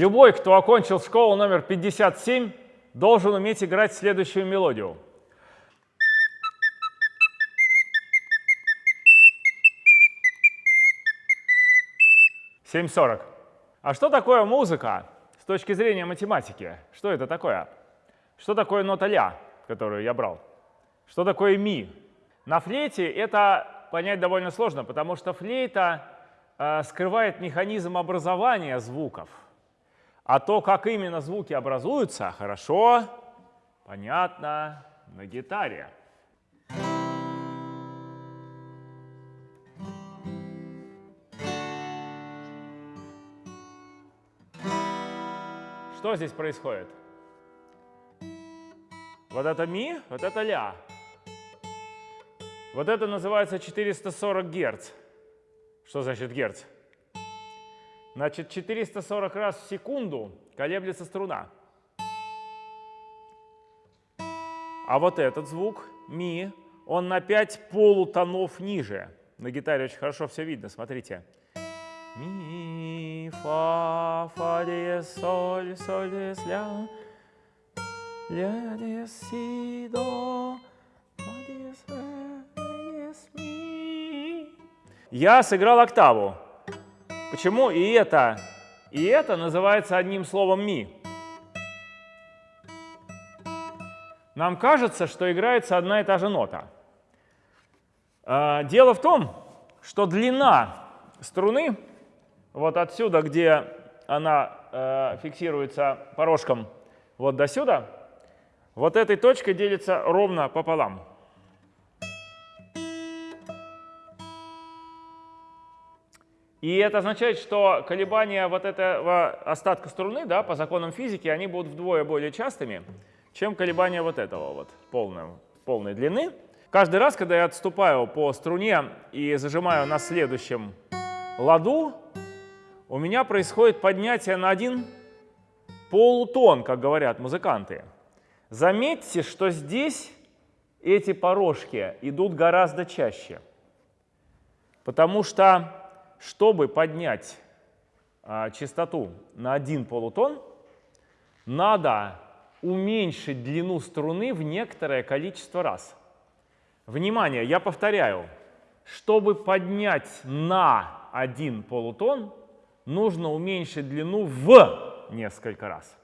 Любой, кто окончил школу номер 57, должен уметь играть следующую мелодию. Семь сорок. А что такое музыка с точки зрения математики? Что это такое? Что такое нота ля, которую я брал? Что такое ми? На флейте это понять довольно сложно, потому что флейта э, скрывает механизм образования звуков. А то, как именно звуки образуются, хорошо, понятно на гитаре. Что здесь происходит? Вот это ми, вот это ля. Вот это называется 440 Гц. Что значит Герц? Значит, 440 раз в секунду колеблется струна. А вот этот звук, ми, он на 5 полутонов ниже. На гитаре очень хорошо все видно, смотрите. Ми, фа, фа, диез, соль, соль, диез, ля, ля, диез, си, до, ма, диез, ре, диез, ми. Я сыграл октаву. Почему и это, и это называется одним словом ми? Нам кажется, что играется одна и та же нота. А, дело в том, что длина струны, вот отсюда, где она э, фиксируется порожком, вот до сюда, вот этой точкой делится ровно пополам. И это означает, что колебания вот этого остатка струны да, по законам физики они будут вдвое более частыми, чем колебания вот этого вот полной, полной длины. Каждый раз, когда я отступаю по струне и зажимаю на следующем ладу, у меня происходит поднятие на один полутон, как говорят музыканты. Заметьте, что здесь эти порожки идут гораздо чаще, потому что чтобы поднять а, частоту на один полутон, надо уменьшить длину струны в некоторое количество раз. Внимание, я повторяю, чтобы поднять на один полутон, нужно уменьшить длину в несколько раз.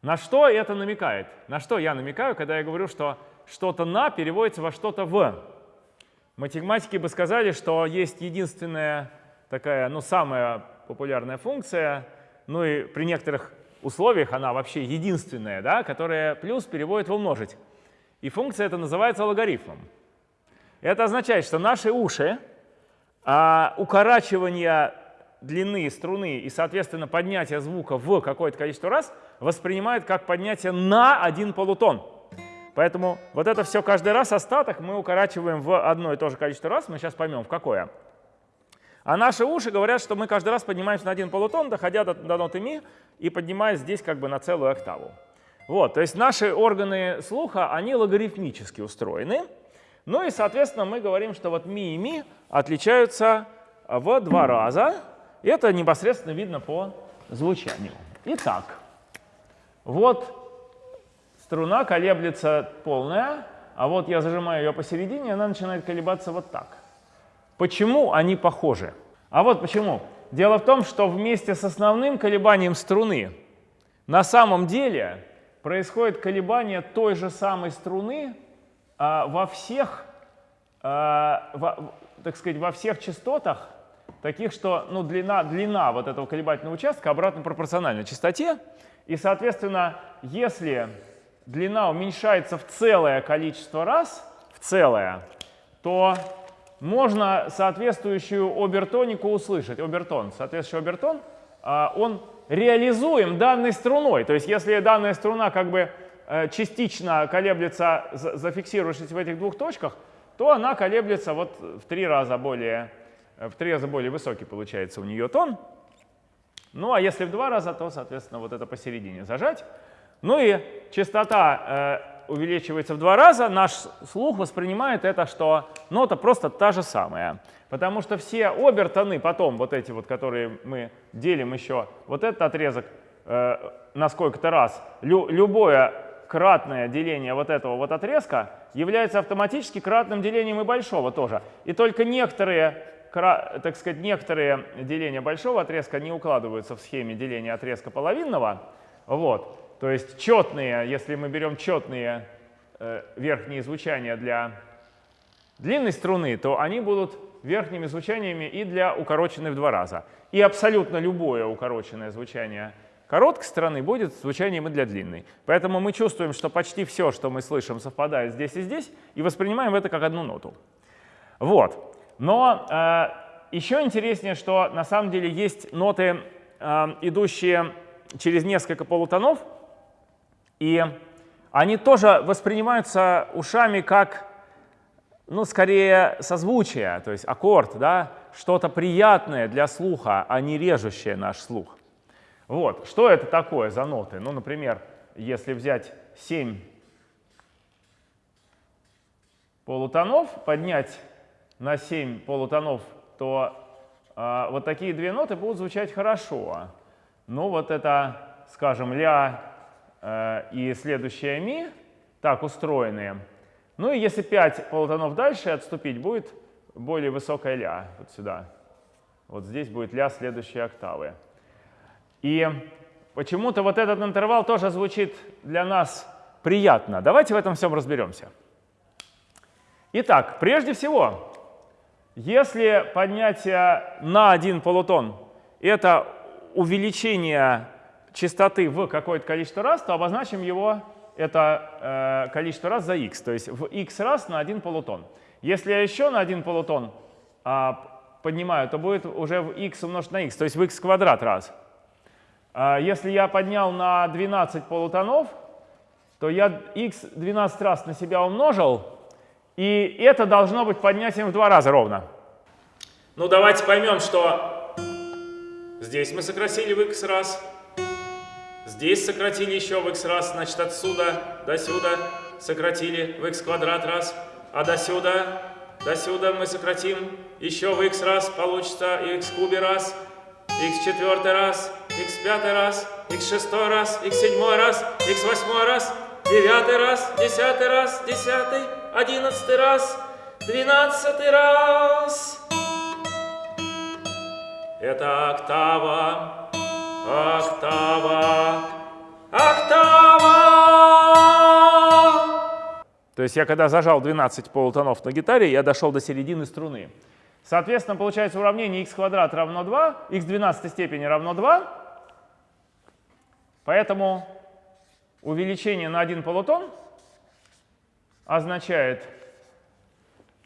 На что это намекает? На что я намекаю, когда я говорю, что что-то на переводится во что-то в? Математики бы сказали, что есть единственная такая, ну, самая популярная функция, ну и при некоторых условиях она вообще единственная, да, которая плюс переводит в умножить. И функция эта называется логарифмом. Это означает, что наши уши а, укорачивание длины струны и, соответственно, поднятие звука в какое-то количество раз воспринимают как поднятие на один полутон. Поэтому вот это все каждый раз остаток мы укорачиваем в одно и то же количество раз. Мы сейчас поймем, в какое. А наши уши говорят, что мы каждый раз поднимаемся на один полутон, доходя до, до ноты ми, и поднимаясь здесь как бы на целую октаву. Вот, то есть наши органы слуха, они логарифмически устроены. Ну и, соответственно, мы говорим, что вот ми и ми отличаются в два раза. Это непосредственно видно по звучанию. Итак, вот струна колеблется полная, а вот я зажимаю ее посередине, она начинает колебаться вот так. Почему они похожи? А вот почему. Дело в том, что вместе с основным колебанием струны на самом деле происходит колебание той же самой струны а, во всех, а, во, так сказать, во всех частотах, таких, что ну, длина, длина вот этого колебательного участка обратно пропорциональна частоте. И, соответственно, если длина уменьшается в целое количество раз, в целое, то можно соответствующую обертонику услышать. Обертон, соответствующий обертон, а, он реализуем данной струной. То есть если данная струна как бы э, частично колеблется, зафиксируешься в этих двух точках, то она колеблется вот в три раза более, в три раза более высокий получается у нее тон. Ну а если в два раза, то, соответственно, вот это посередине зажать. Ну и частота увеличивается в два раза, наш слух воспринимает это, что нота просто та же самая. Потому что все обертоны потом, вот эти вот, которые мы делим еще, вот этот отрезок э, на сколько-то раз, лю любое кратное деление вот этого вот отрезка является автоматически кратным делением и большого тоже. И только некоторые, так сказать, некоторые деления большого отрезка не укладываются в схеме деления отрезка половинного. Вот. То есть четные, если мы берем четные э, верхние звучания для длинной струны, то они будут верхними звучаниями и для укороченной в два раза. И абсолютно любое укороченное звучание короткой стороны будет звучанием и для длинной. Поэтому мы чувствуем, что почти все, что мы слышим, совпадает здесь и здесь, и воспринимаем это как одну ноту. Вот. Но э, еще интереснее, что на самом деле есть ноты, э, идущие через несколько полутонов, и они тоже воспринимаются ушами как ну, скорее созвучие, то есть аккорд, да, что-то приятное для слуха, а не режущее наш слух. Вот, что это такое за ноты? Ну, например, если взять 7 полутонов, поднять на 7 полутонов, то э, вот такие две ноты будут звучать хорошо. Ну, вот это, скажем, ля и следующая ми так устроенные – ну и если 5 полутонов дальше отступить, будет более высокая ля, вот сюда. Вот здесь будет ля следующей октавы. И почему-то вот этот интервал тоже звучит для нас приятно. Давайте в этом всем разберемся. Итак, прежде всего, если поднятие на один полутон — это увеличение частоты в какое-то количество раз, то обозначим его это э, количество раз за x, то есть в x раз на один полутон. Если я еще на один полутон э, поднимаю, то будет уже в x умножить на x, то есть в x квадрат раз. Э, если я поднял на 12 полутонов, то я x 12 раз на себя умножил, и это должно быть поднятием в два раза ровно. Ну давайте поймем, что здесь мы сократили в x раз, Здесь сократили еще в x раз, значит отсюда до сюда сократили в x квадрат раз, а до сюда, до сюда мы сократим еще в x раз, получится x кубе раз, x четвертый раз, x пятый раз, x шестой раз, x седьмой раз, x восьмой раз, девятый раз, десятый раз, десятый, одиннадцатый раз, двенадцатый раз. Это октава, Октава, октава. То есть я когда зажал 12 полутонов на гитаре, я дошел до середины струны. Соответственно, получается уравнение x квадрат равно 2, x в 12 степени равно 2. Поэтому увеличение на один полутон означает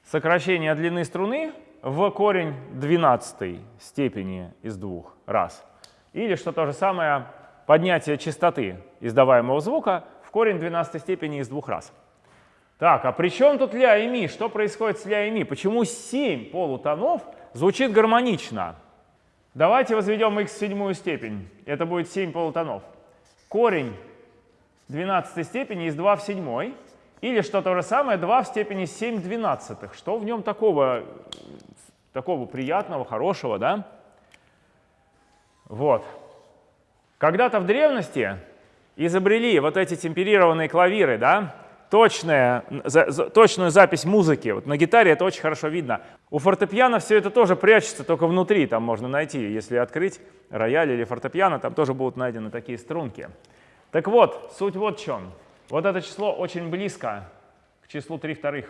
сокращение длины струны в корень 12 степени из двух раз. Или, что то же самое, поднятие частоты издаваемого звука в корень 12 степени из двух раз. Так, а при чем тут ля и ми? Что происходит с ля и ми? Почему 7 полутонов звучит гармонично? Давайте возведем x в седьмую степень. Это будет 7 полутонов. Корень 12 степени из 2 в седьмой. Или что то же самое, 2 в степени 7 двенадцатых. Что в нем такого, такого приятного, хорошего, да? Вот. Когда-то в древности изобрели вот эти темперированные клавиры, да, точная, за, за, точную запись музыки. Вот на гитаре это очень хорошо видно. У фортепиано все это тоже прячется, только внутри там можно найти. Если открыть рояль или фортепиано, там тоже будут найдены такие струнки. Так вот, суть вот в чем. Вот это число очень близко к числу 3 вторых.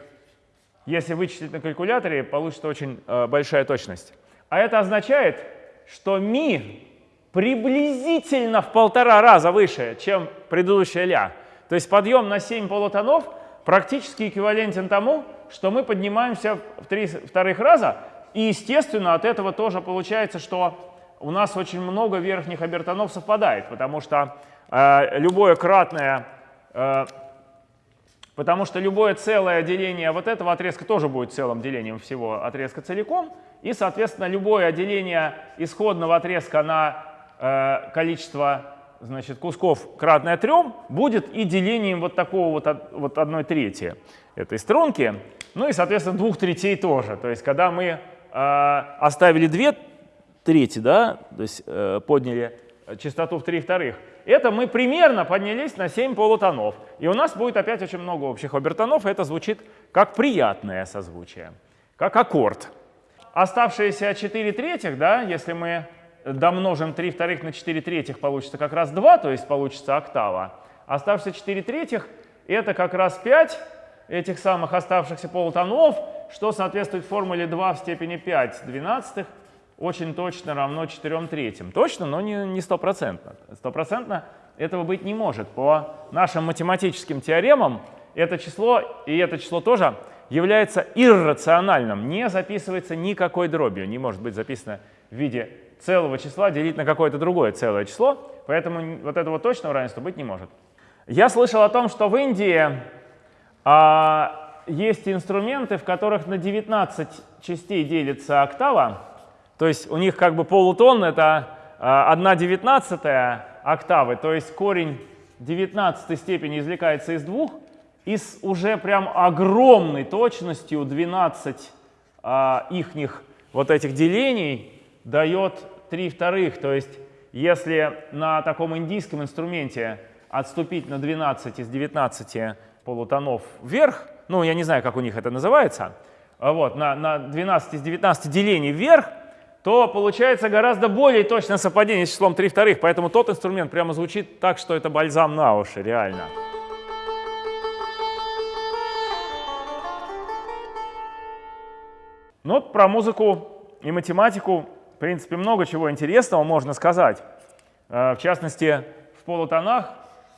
Если вычислить на калькуляторе, получится очень э, большая точность. А это означает, что ми приблизительно в полтора раза выше, чем предыдущая ля. То есть подъем на 7 полутонов практически эквивалентен тому, что мы поднимаемся в три вторых раза. И, естественно, от этого тоже получается, что у нас очень много верхних обертонов совпадает, потому что э, любое кратное, э, потому что любое целое деление вот этого отрезка тоже будет целым делением всего отрезка целиком, и, соответственно, любое деление исходного отрезка на Э, количество значит, кусков кратное 3 будет и делением вот такого вот, вот 1 трети этой струнки. Ну и, соответственно, двух третей тоже. То есть когда мы э, оставили 2 трети, да, то есть э, подняли частоту в 3 вторых, это мы примерно поднялись на 7 полутонов. И у нас будет опять очень много общих обертонов, и это звучит как приятное созвучие, как аккорд. Оставшиеся 4 третьих, да, если мы домножим 3 вторых на 4 третьих, получится как раз 2, то есть получится октава. Оставшиеся 4 третьих — это как раз 5 этих самых оставшихся полутонов, что соответствует формуле 2 в степени 5 двенадцатых, очень точно равно 4 третьим. Точно, но не стопроцентно. Стопроцентно этого быть не может. По нашим математическим теоремам это число, и это число тоже, является иррациональным. Не записывается никакой дробью. Не может быть записано в виде целого числа делить на какое-то другое целое число. Поэтому вот этого точного равенства быть не может. Я слышал о том, что в Индии а, есть инструменты, в которых на 19 частей делится октава. То есть у них как бы полутон — это 1 а, девятнадцатая октавы, то есть корень 19 степени извлекается из двух, и с уже прям огромной точностью 12 а, ихних вот этих делений дает 3 вторых. То есть если на таком индийском инструменте отступить на 12 из 19 полутонов вверх, ну, я не знаю, как у них это называется, вот, на, на 12 из 19 делений вверх, то получается гораздо более точное совпадение с числом 3 вторых, поэтому тот инструмент прямо звучит так, что это бальзам на уши, реально. Ну, про музыку и математику, принципе, много чего интересного можно сказать. Э, в частности, в полутонах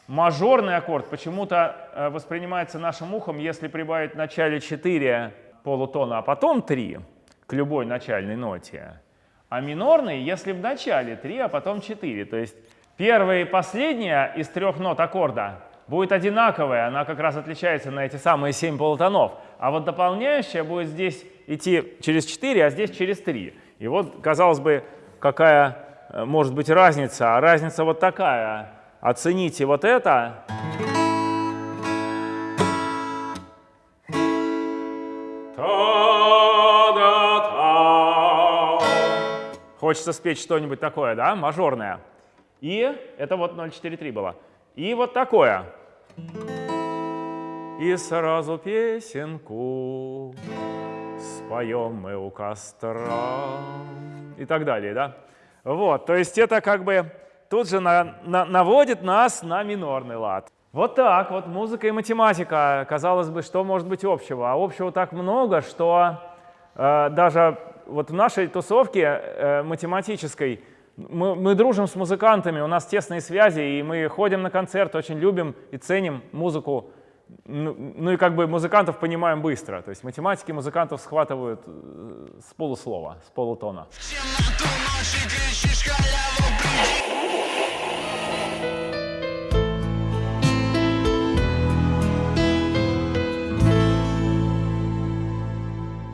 мажорный аккорд почему-то э, воспринимается нашим ухом, если прибавить в начале 4 полутона, а потом 3 к любой начальной ноте. А минорный, если в начале 3, а потом 4. То есть первая и последняя из трех нот аккорда будет одинаковая, она как раз отличается на эти самые 7 полутонов. А вот дополняющая будет здесь идти через 4, а здесь через 3. И вот, казалось бы, какая э, может быть разница. А разница вот такая. Оцените вот это. Хочется спеть что-нибудь такое, да, мажорное. И это вот 0,43 было. И вот такое. И сразу песенку споем мы у костра. И так далее, да? Вот, то есть это как бы тут же на, на, наводит нас на минорный лад. Вот так вот, музыка и математика, казалось бы, что может быть общего? А общего так много, что э, даже вот в нашей тусовке э, математической мы, мы дружим с музыкантами, у нас тесные связи, и мы ходим на концерт, очень любим и ценим музыку. Ну, ну и как бы музыкантов понимаем быстро. То есть математики музыкантов схватывают э, с полуслова, с полутона. В темноту ночи кричишь халяву,